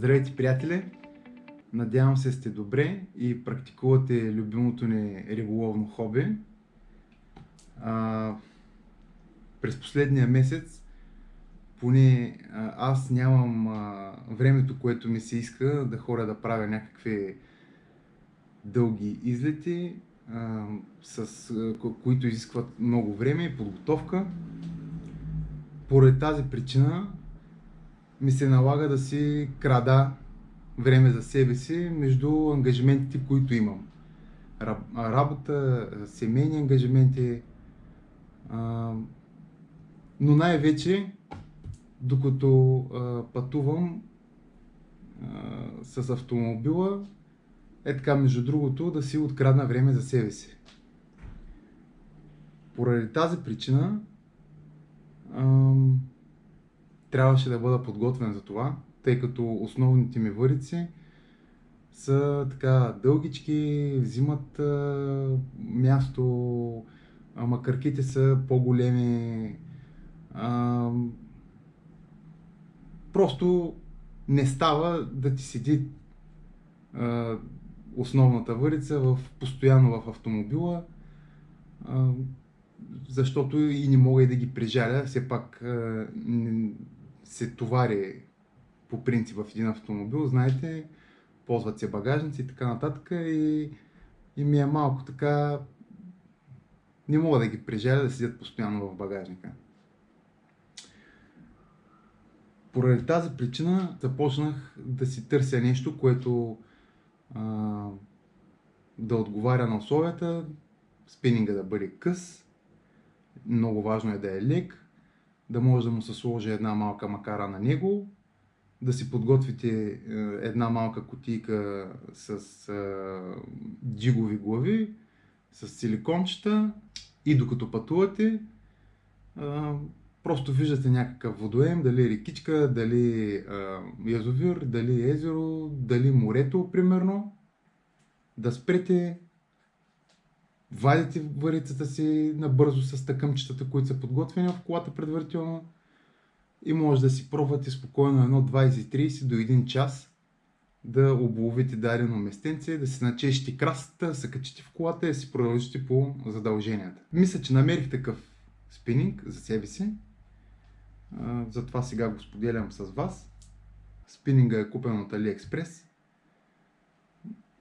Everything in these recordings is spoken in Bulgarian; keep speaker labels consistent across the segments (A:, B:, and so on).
A: Здравейте, приятели! Надявам се сте добре и практикувате любимото ни риболовно хоби. А, през последния месец поне аз нямам а, времето, което ми се иска да хора да правя някакви дълги излети, а, с, а, които изискват много време и подготовка. Поради тази причина ми се налага да си крада време за себе си между ангажиментите, които имам. Работа, семейни ангажименти, но най-вече, докато пътувам с автомобила, е така, между другото, да си открадна време за себе си. Поради тази причина, трябваше да бъда подготвен за това, тъй като основните ми върици са така дългички, взимат а, място, а макарките са по-големи. А, просто не става да ти седи а, основната върица в, постоянно в автомобила, а, защото и не мога и да ги прижаля. Все пак а, се товари по принцип в един автомобил, знаете, ползват се багажници и така нататък и, и ми е малко така, не мога да ги прежаля да седят постоянно в багажника. Поради тази причина започнах да си търся нещо, което а, да отговаря на условията, спининга да бъде къс, много важно е да е лек, да може да му се сложи една малка макара на него, да си подготвите е, една малка кутийка с е, джигови глави, с силикончета и докато пътувате, е, просто виждате някакъв водоем, дали рекичка, дали язовир, дали езеро, дали морето, примерно. Да спрете, вадите варицата си набързо с тъкъмчетата, които са подготвени в колата предварително и може да си пробвате спокойно едно 20-30 до 1 час да обловите дадено местенце, да си начешите красата, се качите в колата и да си продължите по задълженията. Мисля, че намерих такъв спининг за себе си. Затова сега го споделям с вас. Спининга е купен от AliExpress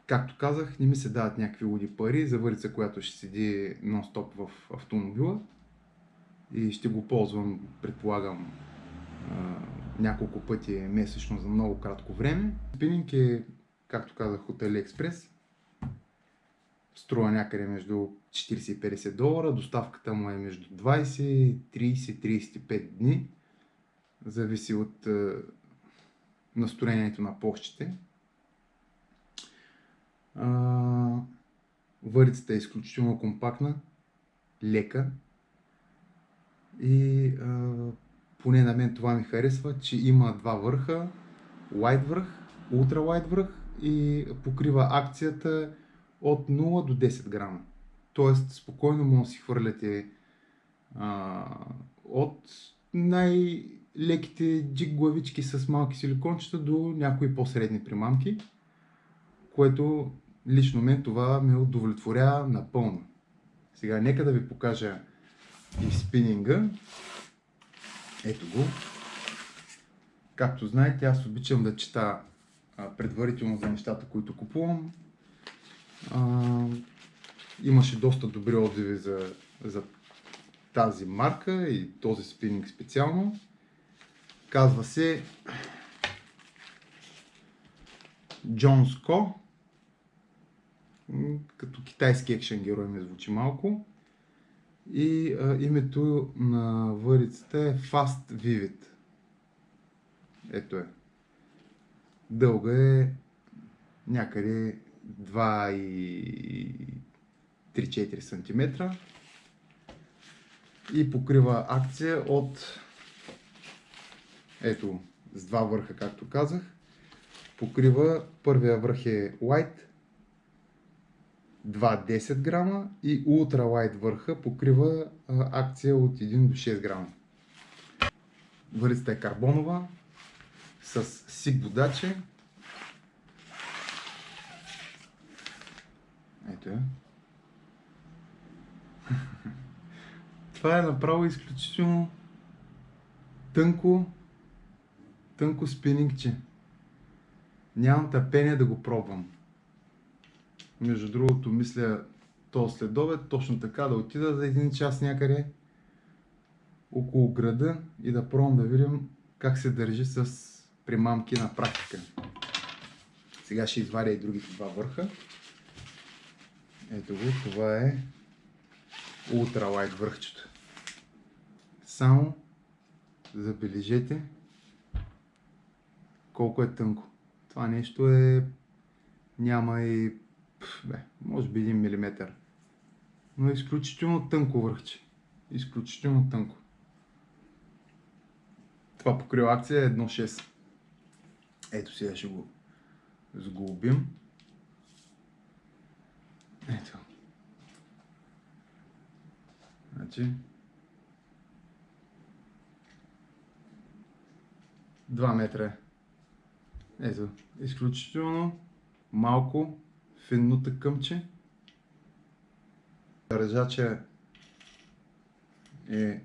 A: както казах, не ми се дават някакви луди пари за върица, която ще седи нон-стоп в автомобила и ще го ползвам, предполагам, няколко пъти месечно за много кратко време. Спининг е, както казах, от AliExpress. Струва някъде между 40 и 50 долара. Доставката му е между 20, 30, 35 дни. Зависи от настроението на площите. Върицата е изключително компактна, лека и а, поне на мен това ми харесва, че има два върха, wide върх, ultra wide върх и покрива акцията от 0 до 10 грама. Тоест спокойно може да си хвърляте а, от най-леките джиг главички с малки силикончета до някои по-средни примамки, което лично мен това ме удовлетворява напълно. Сега нека да ви покажа и спининга. Ето го. Както знаете, аз обичам да чета предварително за нещата, които купувам. А, имаше доста добри отзиви за, за тази марка и този спининг специално. Казва се Джонско като китайски екшен герой ми звучи малко. И а, името на върицата е Fast Vivid. Ето е. Дълга е някъде 2,3-4 см и покрива акция от ето с два върха, както казах. Покрива първия върх е white, 2 10 грама и Ultra върха покрива акция от 1 до 6 грама. Върицата е карбонова, с сик водачи. Ето я. Това е направо изключително тънко, тънко спинингче. Нямам търпение да го пробвам. Между другото, мисля то следобед точно така да отида за един час някъде около града и да пробвам да видим как се държи с примамки на практика. Сега ще изваря и другите два върха. Ето го, това е ултралайт върхчето. Само забележете колко е тънко. Това нещо е... няма и... Бе, може би 1 мм. Но е изключително тънко върхче. Изключително тънко. Това покрива акция е 1.6. Ето сега ще го сглобим. Ето. Значи. 2 метра. Ето. Изключително малко финно тъкъмче. Ръжача е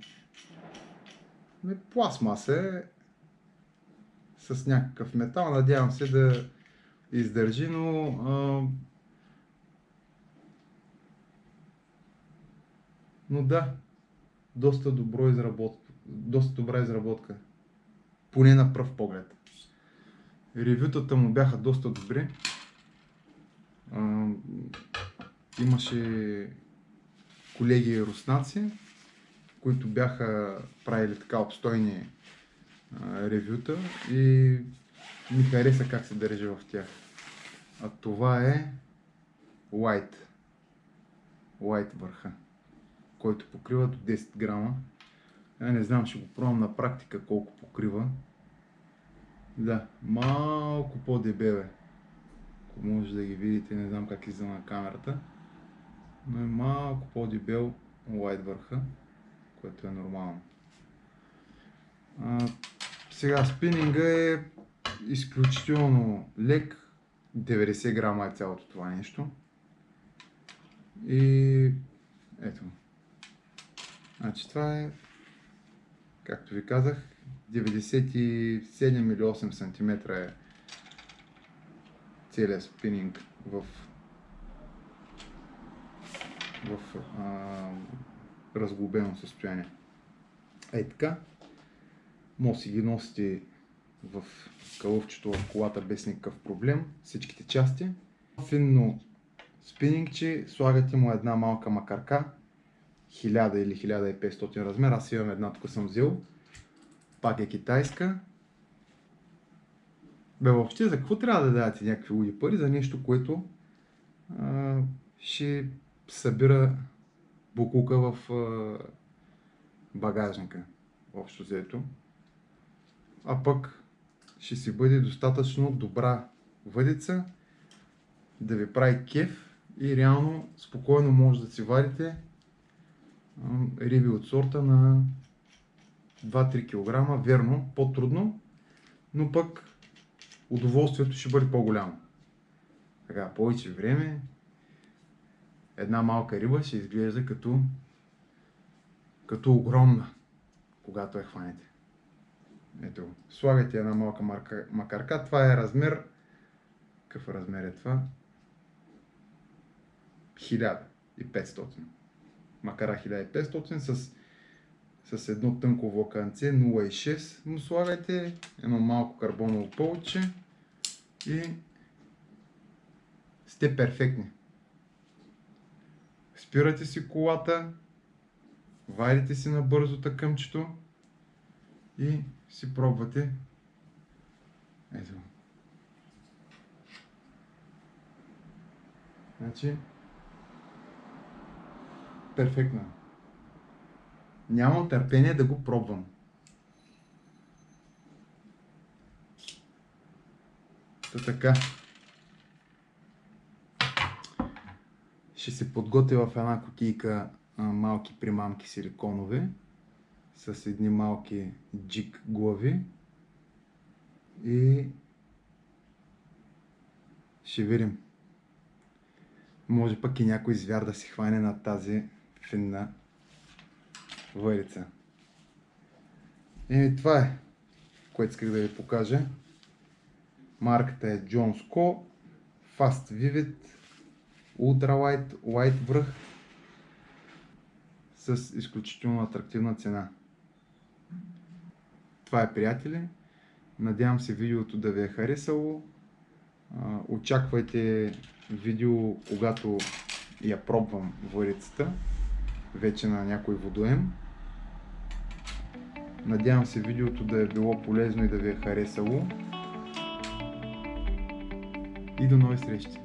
A: не пластмаса е с някакъв метал. Надявам се да издържи, но а, но да, доста, добро изработка, доста добра изработка. Поне на пръв поглед. Ревютата му бяха доста добри. Имаше колеги руснаци, които бяха правили така обстойни а, ревюта и ми хареса как се държи в тях. А това е White. White върха, който покрива до 10 грама. Я не знам, ще го пробвам на практика колко покрива. Да, малко по-дебеле. Ако може да ги видите, не знам как излиза на камерата. Но е малко по-дебел White върха което е нормално. А, сега спининга е изключително лек, 90 грама е цялото това нещо. И ето. Значи това е, както ви казах, 97 или 8 см е целият спининг в в а, разглобено състояние. Ей така, може си ги носите в калъвчето в колата без никакъв проблем, всичките части. Финно спинингче, слагате му една малка макарка, 1000 или 1500 размер, аз имам една, тук съм взел. Пак е китайска. Бе, въобще, за какво трябва да дадете някакви луди пари? За нещо, което а, ще събира букука в багажника, общо взето. А пък ще си бъде достатъчно добра въдица да ви прави кеф и реално спокойно може да си варите риби от сорта на 2-3 кг. Верно, по-трудно, но пък удоволствието ще бъде по-голямо. Така, повече време, една малка риба ще изглежда като, като огромна, когато я хванете. Ето, слагате една малка марка, макарка. Това е размер. Какъв размер е това? 1500. Макара 1500 с, с едно тънко влаканце 0,6 но слагайте едно малко карбоново пълче и сте перфектни. Спирате си колата, вадите си набързо тъкъмчето и си пробвате. Ето. Значи, перфектно. Нямам търпение да го пробвам. Та така. ще се подготвя в една кутийка малки примамки силиконови с едни малки джик глави И ще видим. Може пък и някой звяр да си хване на тази финна върица. И това е, което исках да ви покажа. Марката е Jones Co. Fast Vivid Ultra Light White връх с изключително атрактивна цена. Това е, приятели. Надявам се видеото да ви е харесало. Очаквайте видео, когато я пробвам варицата, вече на някой водоем. Надявам се видеото да е било полезно и да ви е харесало. И до нови срещи!